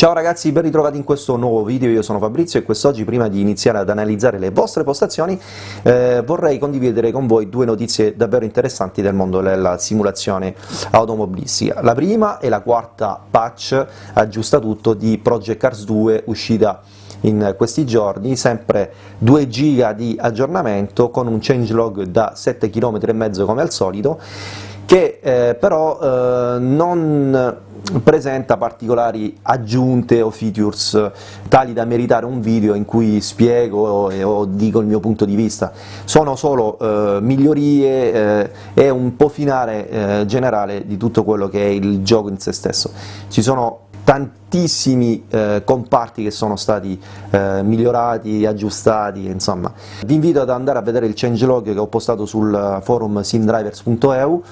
Ciao ragazzi, ben ritrovati in questo nuovo video, io sono Fabrizio e quest'oggi prima di iniziare ad analizzare le vostre postazioni eh, vorrei condividere con voi due notizie davvero interessanti del mondo della simulazione automobilistica. La prima è la quarta patch aggiusta tutto di Project Cars 2 uscita in questi giorni, sempre 2 giga di aggiornamento con un changelog da 7 km e come al solito, che eh, però eh, non presenta particolari aggiunte o features tali da meritare un video in cui spiego o, o dico il mio punto di vista, sono solo eh, migliorie eh, e un po' finale eh, generale di tutto quello che è il gioco in se stesso. Ci sono tantissimi eh, comparti che sono stati eh, migliorati, aggiustati, insomma. Vi invito ad andare a vedere il changelog che ho postato sul forum simdrivers.eu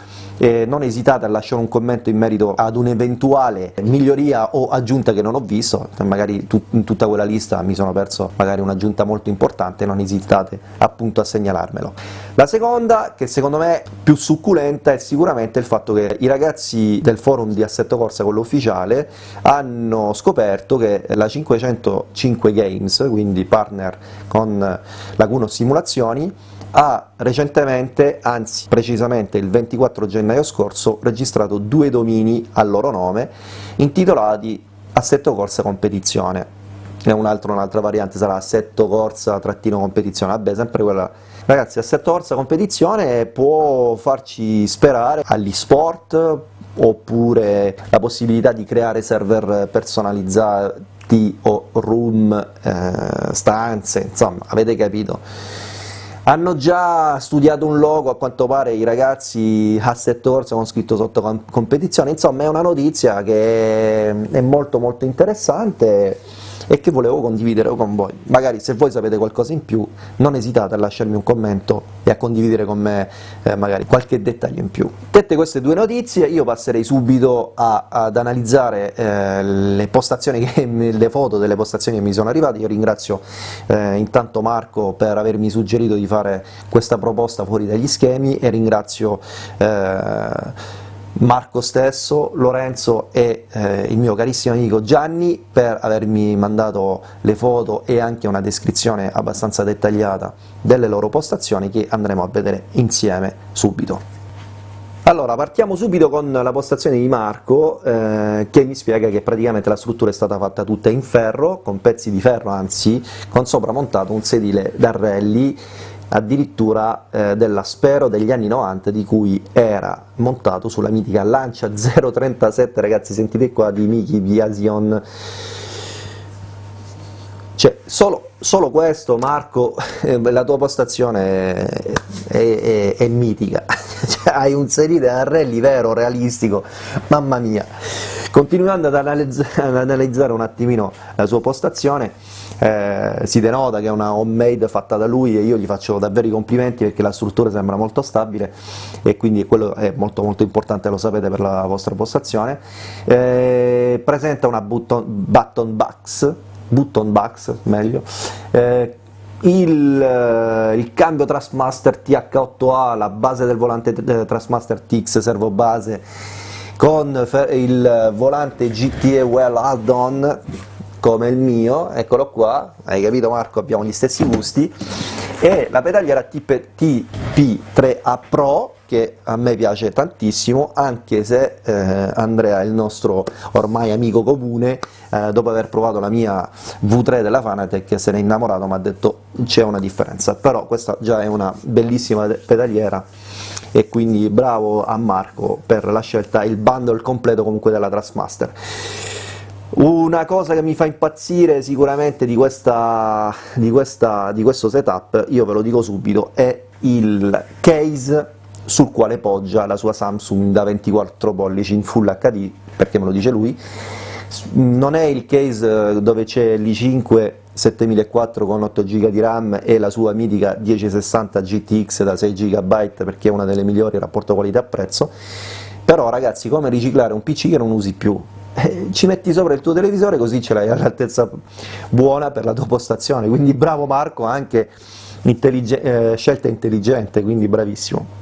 e non esitate a lasciare un commento in merito ad un'eventuale miglioria o aggiunta che non ho visto, magari in tutta quella lista mi sono perso magari un'aggiunta molto importante, non esitate appunto a segnalarmelo. La seconda, che secondo me è più succulenta, è sicuramente il fatto che i ragazzi del forum di Assetto Corsa, quello ufficiale, hanno scoperto che la 505 Games, quindi partner con Laguno Simulazioni, ha recentemente, anzi precisamente il 24 gennaio scorso, registrato due domini al loro nome intitolati Assetto Corsa Competizione. E un'altra un variante sarà Assetto Corsa trattino competizione, vabbè sempre quella. Ragazzi Assetto Corsa Competizione può farci sperare agli sport oppure la possibilità di creare server personalizzati o room, eh, stanze, insomma avete capito? Hanno già studiato un logo, a quanto pare i ragazzi Asset Horse con scritto sotto competizione, insomma è una notizia che è molto molto interessante e che volevo condividere con voi. Magari se voi sapete qualcosa in più non esitate a lasciarmi un commento e a condividere con me eh, magari qualche dettaglio in più. Dette queste due notizie io passerei subito a, ad analizzare eh, le postazioni, che, le foto delle postazioni che mi sono arrivate, io ringrazio eh, intanto Marco per avermi suggerito di fare questa proposta fuori dagli schemi e ringrazio eh, Marco stesso, Lorenzo e eh, il mio carissimo amico Gianni per avermi mandato le foto e anche una descrizione abbastanza dettagliata delle loro postazioni che andremo a vedere insieme subito. Allora, partiamo subito con la postazione di Marco, eh, che mi spiega che praticamente la struttura è stata fatta tutta in ferro, con pezzi di ferro anzi, con sopra montato un sedile da rally addirittura eh, dell'Aspero degli anni 90 di cui era montato sulla mitica Lancia 037, ragazzi sentite qua di Miki Viasion, cioè solo, solo questo Marco, eh, la tua postazione è, è, è mitica, cioè, hai un sedile a rally vero, realistico, mamma mia! Continuando ad, analizz ad analizzare un attimino la sua postazione, eh, si denota che è una homemade fatta da lui e io gli faccio davvero i complimenti perché la struttura sembra molto stabile e quindi quello è molto molto importante, lo sapete per la vostra postazione. Eh, presenta una button, button box, button box meglio, eh, il, eh, il, cambio Trustmaster TH8A, la base del volante eh, Trustmaster TX servo base con il volante GTE Well Add-on come il mio, eccolo qua, hai capito Marco, abbiamo gli stessi gusti, e la pedaliera TP3A Pro, che a me piace tantissimo, anche se eh, Andrea, il nostro ormai amico comune, eh, dopo aver provato la mia V3 della Fanatec, se ne è innamorato, mi ha detto c'è una differenza, però questa già è una bellissima pedaliera, e quindi bravo a Marco per la scelta, il bundle completo comunque della Trustmaster. Una cosa che mi fa impazzire sicuramente di, questa, di, questa, di questo setup, io ve lo dico subito, è il case sul quale poggia la sua Samsung da 24 pollici in Full HD, perché me lo dice lui, non è il case dove c'è l'i5 7004 con 8 GB di RAM e la sua mitica 1060 GTX da 6 GB perché è una delle migliori rapporto qualità-prezzo, però ragazzi come riciclare un PC che non usi più? Eh, ci metti sopra il tuo televisore così ce l'hai all'altezza buona per la tua postazione, quindi bravo Marco, anche intellige eh, scelta intelligente, quindi bravissimo.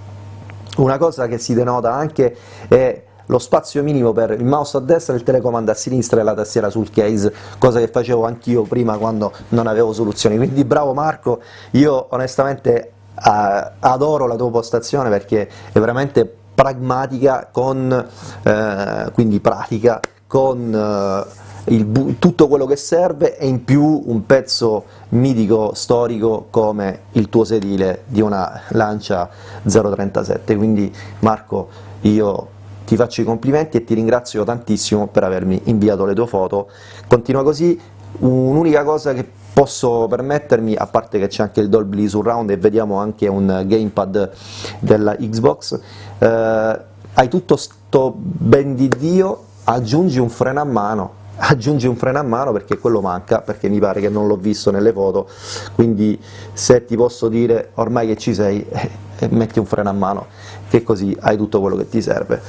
Una cosa che si denota anche è lo spazio minimo per il mouse a destra, il telecomando a sinistra e la tastiera sul case, cosa che facevo anch'io prima quando non avevo soluzioni, quindi bravo Marco, io onestamente uh, adoro la tua postazione perché è veramente pragmatica, con, uh, quindi pratica, con il, tutto quello che serve e in più un pezzo mitico storico come il tuo sedile di una Lancia 037, quindi Marco io ti faccio i complimenti e ti ringrazio tantissimo per avermi inviato le tue foto, continua così, un'unica cosa che posso permettermi, a parte che c'è anche il Dolby Surround e vediamo anche un gamepad della Xbox, eh, hai tutto sto ben di Dio, aggiungi un freno a mano aggiungi un freno a mano perché quello manca, perché mi pare che non l'ho visto nelle foto, quindi se ti posso dire ormai che ci sei, eh, metti un freno a mano, che così hai tutto quello che ti serve.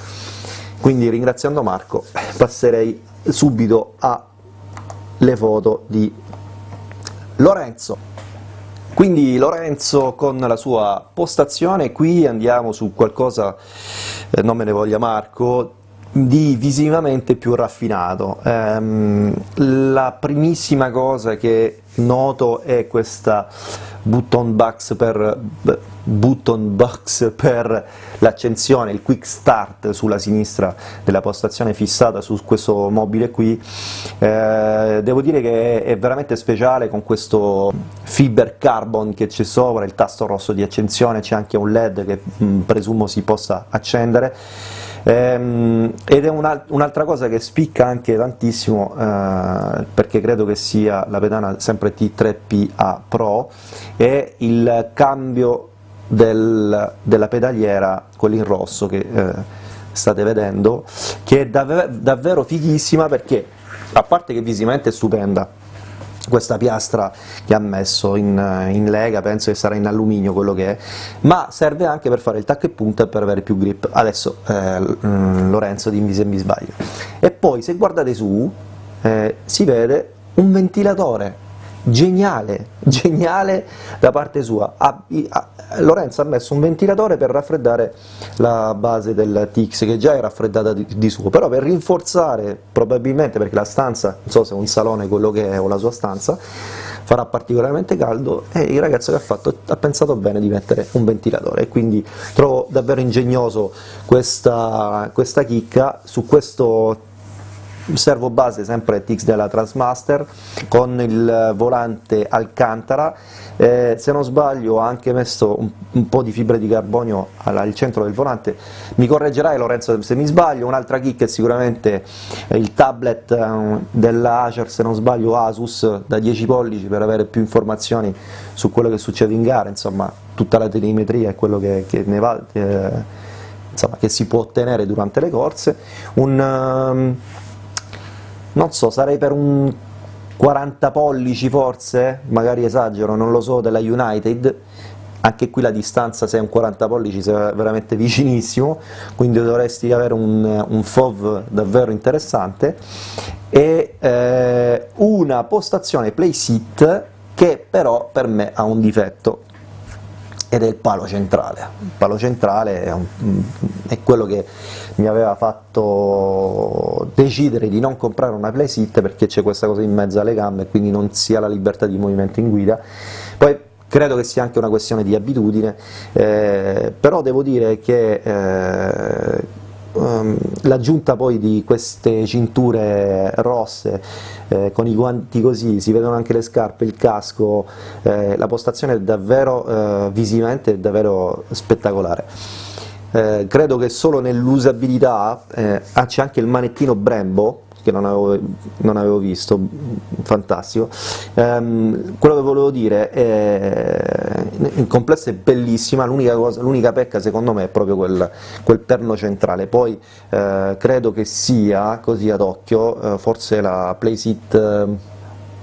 Quindi ringraziando Marco passerei subito alle foto di Lorenzo. Quindi Lorenzo con la sua postazione, qui andiamo su qualcosa, eh, non me ne voglia Marco, di visivamente più raffinato. Um, la primissima cosa che noto è questa button box per, button box per l'accensione, il quick start sulla sinistra della postazione fissata su questo mobile qui, eh, devo dire che è veramente speciale con questo fiber carbon che c'è sopra, il tasto rosso di accensione, c'è anche un led che mh, mm, presumo si possa accendere, Ehm, ed è un'altra cosa che spicca anche tantissimo, eh, perché credo che sia la pedana sempre T3PA Pro, è il cambio del, della pedaliera, quello in rosso che eh, state vedendo, che è dav davvero fighissima perché, a parte che visivamente è stupenda, questa piastra che ha messo in, in, lega, penso che sarà in alluminio quello che è, ma serve anche per fare il tacco e punta e per avere più grip. Adesso eh, Lorenzo dimmi se mi sbaglio. E poi se guardate su eh, si vede un ventilatore geniale, geniale da parte sua. Ha, ha, Lorenzo ha messo un ventilatore per raffreddare la base del TX che già è raffreddata di, di, suo, però per rinforzare, probabilmente perché la stanza, non so se è un salone quello che è o la sua stanza, farà particolarmente caldo e il ragazzo che ha fatto ha pensato bene di mettere un ventilatore e quindi trovo davvero ingegnoso questa, questa chicca su questo servo base sempre TX della Transmaster con il volante Alcantara, eh, se non sbaglio ho anche messo un, un po' di fibre di carbonio al, al, centro del volante, mi correggerai Lorenzo se mi sbaglio, un'altra kick è sicuramente il tablet eh, della Acer, se non sbaglio Asus da 10 pollici per avere più informazioni su quello che succede in gara, insomma tutta la telemetria e quello che, che ne va... Eh, insomma, che si può ottenere durante le corse, un, um, non so, sarei per un 40 pollici forse, magari esagero, non lo so, della United, anche qui la distanza se è un 40 pollici sei veramente vicinissimo, quindi dovresti avere un, un FOV davvero interessante, e eh, una postazione play sit che però per me ha un difetto, ed è il palo centrale. Il palo centrale è, un, è, quello che mi aveva fatto decidere di non comprare una playseat perché c'è questa cosa in mezzo alle gambe e quindi non si ha la libertà di movimento in guida. Poi credo che sia anche una questione di abitudine, eh, però devo dire che eh, um, l'aggiunta poi di queste cinture rosse eh, con i guanti così, si vedono anche le scarpe, il casco, eh, la postazione è davvero eh, visivamente è davvero spettacolare. Eh, credo che solo nell'usabilità, eh, ah, c'è anche il manettino Brembo, che non avevo, non avevo visto, fantastico. Um, quello che volevo dire è, in complesso è bellissima, l'unica pecca secondo me è proprio quel, quel perno centrale, poi eh, credo che sia, così ad occhio, eh, forse la Playseat eh,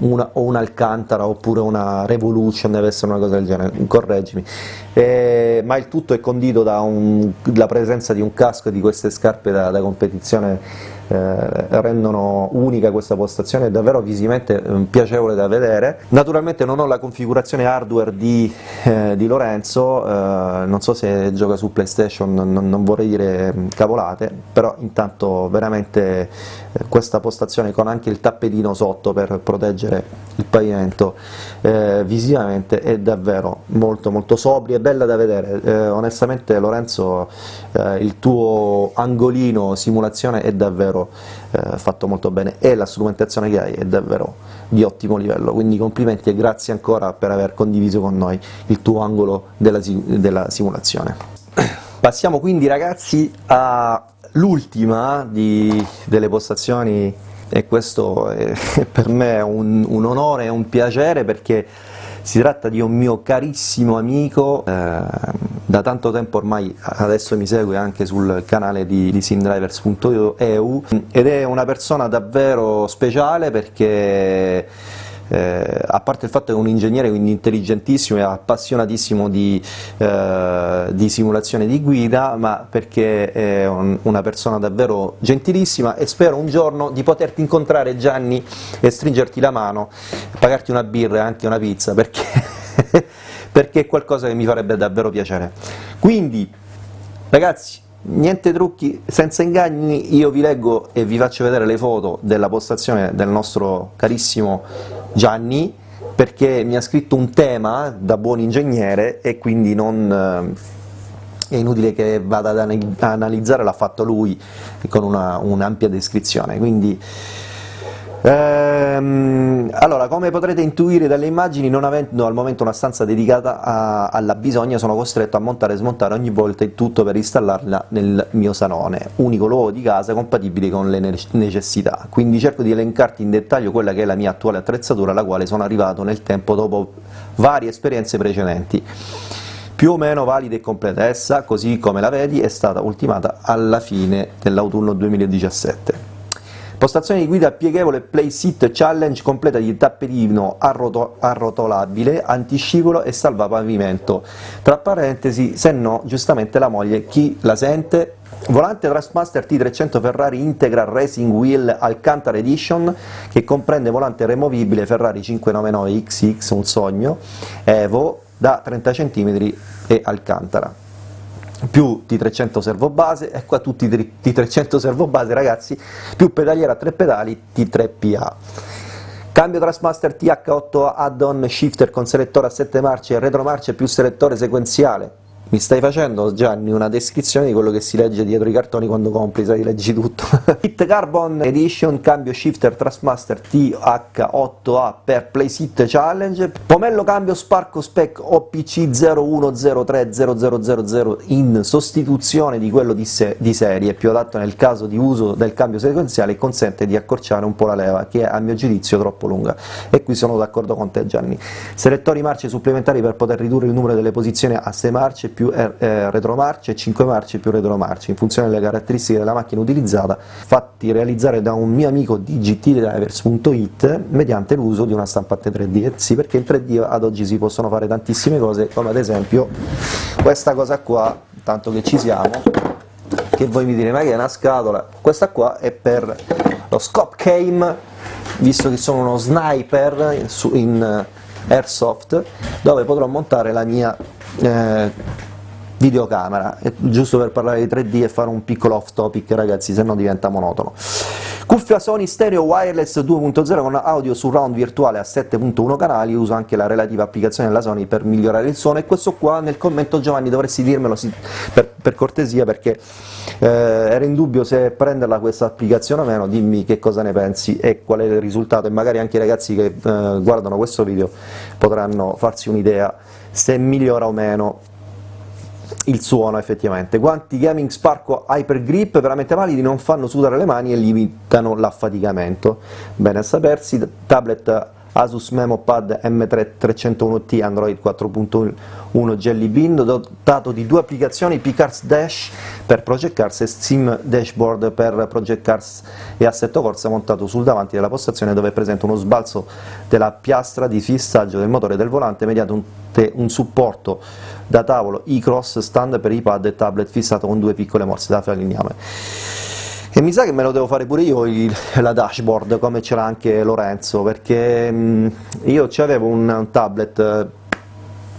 una, o un'Alcantara oppure una Revolution, deve essere una cosa del genere, correggimi, eh, ma il tutto è condito dalla presenza di un casco e di queste scarpe da, da competizione rendono unica questa postazione, è davvero visivamente eh, piacevole da vedere. Naturalmente non ho la configurazione hardware di, eh, di Lorenzo, eh, non so se gioca su PlayStation, non, non vorrei dire mm, cavolate, però intanto veramente eh, questa postazione con anche il tappetino sotto per proteggere il pavimento eh, visivamente è davvero molto molto sobria e bella da vedere, eh, onestamente Lorenzo eh, il tuo angolino simulazione è davvero eh, fatto molto bene. E la strumentazione che hai è davvero di ottimo livello, quindi complimenti e grazie ancora per aver condiviso con noi il tuo angolo della, della simulazione. Passiamo quindi ragazzi all'ultima delle postazioni. E questo è per me un, un onore e un piacere perché si tratta di un mio carissimo amico, eh, da tanto tempo ormai adesso mi segue anche sul canale di, di simdrivers.eu ed è una persona davvero speciale perché eh, a parte il fatto che è un ingegnere quindi intelligentissimo e appassionatissimo di, eh, di simulazione di guida, ma perché è un, una persona davvero gentilissima e spero un giorno di poterti incontrare Gianni e stringerti la mano, pagarti una birra e anche una pizza, perché, perché è qualcosa che mi farebbe davvero piacere. Quindi, ragazzi, niente trucchi, senza inganni, io vi leggo e vi faccio vedere le foto della postazione del nostro carissimo Gianni, perché mi ha scritto un tema da buon ingegnere e quindi non, eh, è inutile che vada ad analizzare, l'ha fatto lui con un'ampia un descrizione, quindi Ehm, allora, come potrete intuire dalle immagini, non avendo al momento una stanza dedicata a, alla bisogna, sono costretto a montare e smontare ogni volta il tutto per installarla nel mio salone, unico luogo di casa compatibile con le necessità. Quindi cerco di elencarti in dettaglio quella che è la mia attuale attrezzatura, alla quale sono arrivato nel tempo dopo varie esperienze precedenti più o meno valida e completa, essa, così come la vedi, è stata ultimata alla fine dell'autunno 2017. Postazione di guida pieghevole Play Sit Challenge completa di tappetino arroto arrotolabile, antiscivolo e salvapavimento. Tra parentesi, se no, giustamente la moglie chi la sente? Volante Trustmaster T300 Ferrari Integra Racing Wheel Alcantara Edition che comprende volante removibile Ferrari 599 XX, un sogno, Evo da 30 cm e Alcantara più T300 servo base, e qua tutti i T300 servo base ragazzi, più pedaliera a tre pedali T3PA. Cambio Trustmaster TH8 add-on shifter con selettore a 7 marce retromarce più selettore sequenziale, mi stai facendo Gianni una descrizione di quello che si legge dietro i cartoni quando compri, sai, leggi tutto. Hit Carbon Edition, cambio shifter Trustmaster TH8A per Playsit Challenge, pomello cambio Sparco Spec OPC 01030000 in sostituzione di quello di, se di serie, più adatto nel caso di uso del cambio sequenziale e consente di accorciare un po' la leva, che è a mio giudizio troppo lunga, e qui sono d'accordo con te Gianni. Selettori marce supplementari per poter ridurre il numero delle posizioni a 6 marce più eh, retromarce e 5 marce più retromarce, in funzione delle caratteristiche della macchina utilizzata, fatti realizzare da un mio amico di gtdrivers.it mediante l'uso di una stampante 3D. Eh sì, perché in 3D ad oggi si possono fare tantissime cose, come ad esempio questa cosa qua, tanto che ci siamo, che voi mi direte ma che è una scatola, questa qua è per lo scope came, visto che sono uno sniper in, in airsoft, dove potrò montare la mia eh, videocamera, giusto per parlare di 3D e fare un piccolo off topic ragazzi, se no diventa monotono. Cuffia Sony Stereo Wireless 2.0 con audio surround virtuale a 7.1 canali, uso anche la relativa applicazione della Sony per migliorare il suono, e questo qua nel commento Giovanni dovresti dirmelo per, per, cortesia perché eh, ero in dubbio se prenderla questa applicazione o meno, dimmi che cosa ne pensi e qual è il risultato, e magari anche i ragazzi che eh, guardano questo video potranno farsi un'idea se migliora o meno il suono effettivamente. Guanti Gaming Sparco Hyper Grip veramente validi, non fanno sudare le mani e limitano l'affaticamento. Bene a sapersi, tablet Asus MemoPad M3 301T Android 4.1 Jelly Bean dotato di due applicazioni Picars Dash per Project Cars e Steam Dashboard per Project Cars e Assetto Corsa montato sul davanti della postazione dove è presente uno sbalzo della piastra di fissaggio del motore del volante mediante un, un supporto da tavolo e-cross stand per iPad e tablet fissato con due piccole morse da falegname. E mi sa che me lo devo fare pure io il, la dashboard, come ce l'ha anche Lorenzo, perché mh, io avevo un, tablet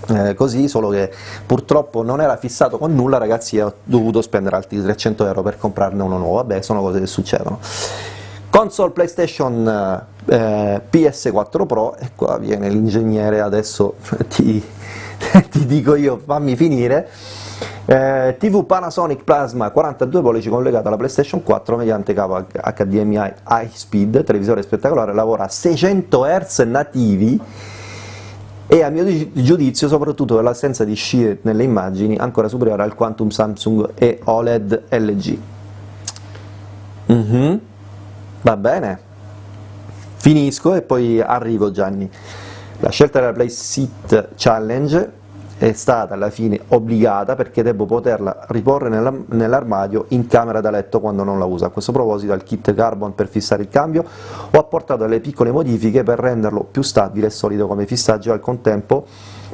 eh, così, solo che purtroppo non era fissato con nulla, ragazzi, ho dovuto spendere altri 300 euro per comprarne uno nuovo, vabbè, sono cose che succedono. Console PlayStation eh, PS4 Pro, e qua viene l'ingegnere, adesso ti, ti dico io, fammi finire, eh, TV Panasonic Plasma 42 pollici collegato alla PlayStation 4 mediante cavo HDMI high speed, televisore spettacolare, lavora a 600 Hz nativi e a mio giudizio soprattutto per l'assenza di scie nelle immagini ancora superiore al Quantum Samsung e OLED LG. Mm -hmm. Va bene, finisco e poi arrivo Gianni. La scelta della Play Challenge è stata alla fine obbligata perché devo poterla riporre nell'armadio in camera da letto quando non la uso. A questo proposito al kit Carbon per fissare il cambio ho apportato delle piccole modifiche per renderlo più stabile e solido come fissaggio e al contempo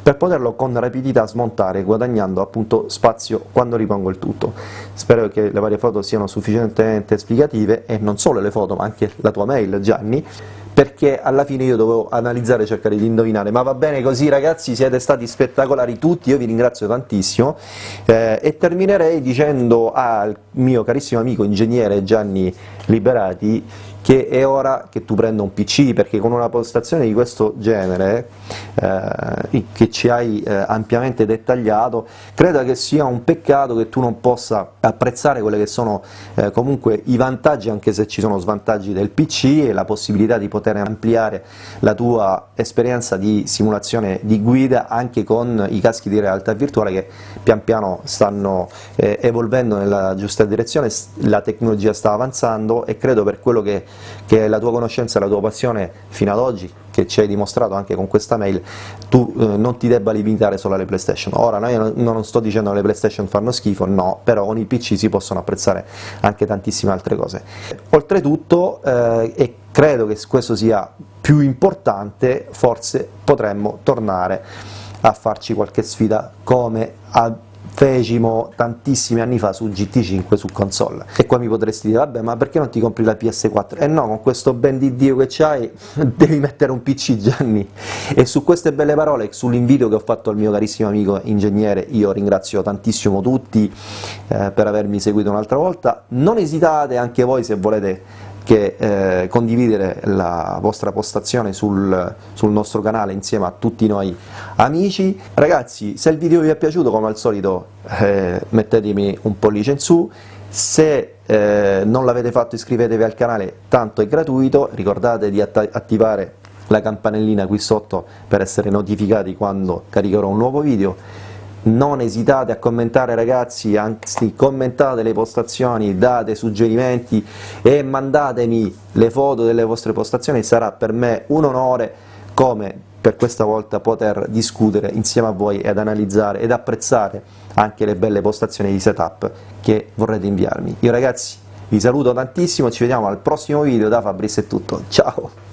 per poterlo con rapidità smontare guadagnando appunto spazio quando ripongo il tutto. Spero che le varie foto siano sufficientemente esplicative e non solo le foto ma anche la tua mail Gianni perché alla fine io dovevo analizzare e cercare di indovinare, ma va bene così ragazzi, siete stati spettacolari tutti, io vi ringrazio tantissimo eh, e terminerei dicendo al mio carissimo amico ingegnere Gianni Liberati che è ora che tu prenda un PC, perché con una postazione di questo genere, eh, che ci hai eh, ampiamente dettagliato, credo che sia un peccato che tu non possa apprezzare quelli che sono eh, comunque i vantaggi, anche se ci sono svantaggi del PC, e la possibilità di poter ampliare la tua esperienza di simulazione di guida anche con i caschi di realtà virtuale che pian piano stanno eh, evolvendo nella giusta direzione, la tecnologia sta avanzando e credo per quello che che la tua conoscenza e la tua passione fino ad oggi, che ci hai dimostrato anche con questa mail, tu eh, non ti debba limitare solo alle PlayStation. Ora, io non sto dicendo che le PlayStation fanno schifo, no, però con i PC si possono apprezzare anche tantissime altre cose. Oltretutto, eh, e credo che questo sia più importante, forse potremmo tornare a farci qualche sfida come a fecimo tantissimi anni fa su GT5 su console. E qua mi potresti dire, vabbè, ma perché non ti compri la PS4? E eh no, con questo ben di Dio che c'hai, devi mettere un PC Gianni. E su queste belle parole, sull'invito che ho fatto al mio carissimo amico ingegnere, io ringrazio tantissimo tutti eh, per avermi seguito un'altra volta, non esitate anche voi se volete che eh, condividere la vostra postazione sul, sul, nostro canale insieme a tutti noi amici. Ragazzi, se il video vi è piaciuto, come al solito eh, mettetemi un pollice in su, se eh, non l'avete fatto iscrivetevi al canale, tanto è gratuito, ricordate di attivare la campanellina qui sotto per essere notificati quando caricherò un nuovo video, non esitate a commentare ragazzi, anzi commentate le postazioni, date suggerimenti e mandatemi le foto delle vostre postazioni, sarà per me un onore come per questa volta poter discutere insieme a voi ed analizzare ed apprezzare anche le belle postazioni di setup che vorrete inviarmi. Io ragazzi vi saluto tantissimo, ci vediamo al prossimo video, da Fabrizio è tutto, ciao!